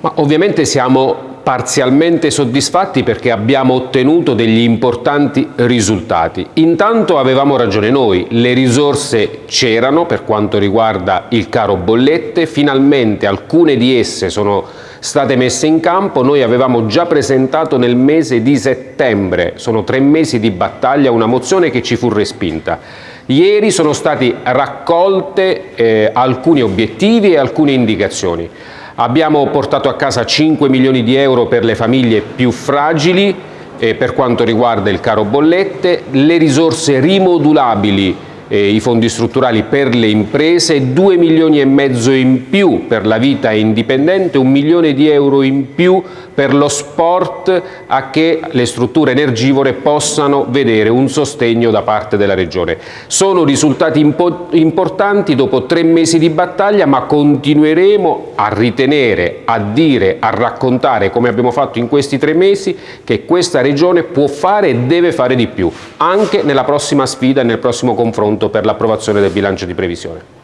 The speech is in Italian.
Ma ovviamente siamo parzialmente soddisfatti perché abbiamo ottenuto degli importanti risultati. Intanto avevamo ragione noi, le risorse c'erano per quanto riguarda il caro bollette, finalmente alcune di esse sono state messe in campo, noi avevamo già presentato nel mese di settembre, sono tre mesi di battaglia, una mozione che ci fu respinta. Ieri sono stati raccolte eh, alcuni obiettivi e alcune indicazioni. Abbiamo portato a casa 5 milioni di euro per le famiglie più fragili eh, per quanto riguarda il caro bollette, le risorse rimodulabili eh, i fondi strutturali per le imprese, 2 milioni e mezzo in più per la vita indipendente, un milione di euro in più per lo sport a che le strutture energivore possano vedere un sostegno da parte della Regione. Sono risultati impo importanti dopo tre mesi di battaglia ma continueremo a ritenere, a dire, a raccontare come abbiamo fatto in questi tre mesi che questa Regione può fare e deve fare di più anche nella prossima sfida nel prossimo confronto per l'approvazione del bilancio di previsione.